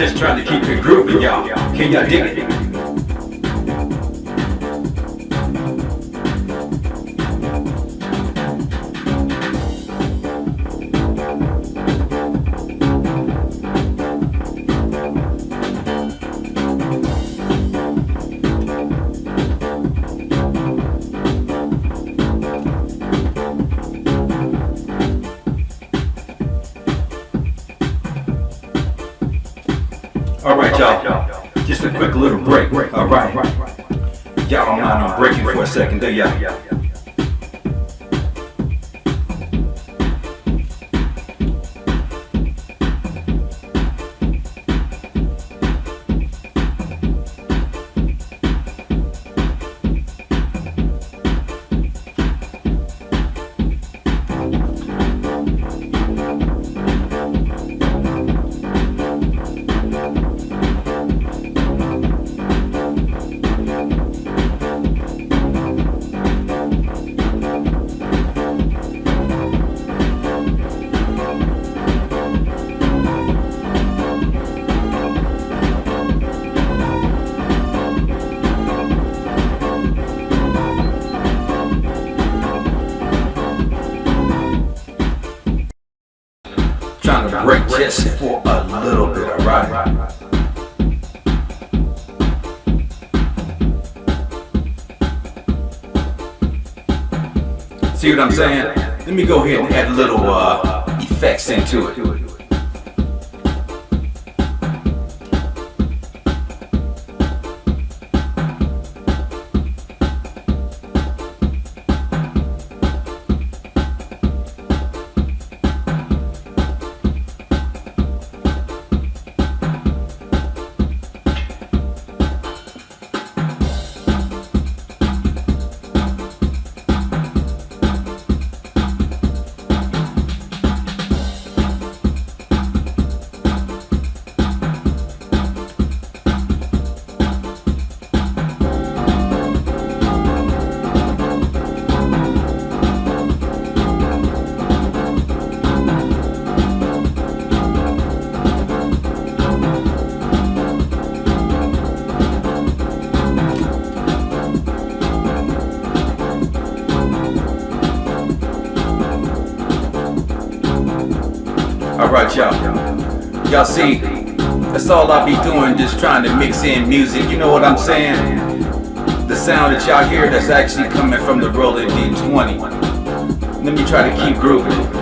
Just trying to keep it grooving, y'all. Can y'all dig it? All right, y'all. Just a quick little break. All right. Y'all don't mind I'm breaking for a second, do y'all? Trying to break just for a little bit, all right? See what I'm saying? Let me go ahead and add a little uh, effects into it. Alright y'all. Y'all see, that's all I be doing, just trying to mix in music, you know what I'm saying? The sound that y'all hear that's actually coming from the Roland D20. Let me try to keep grooving.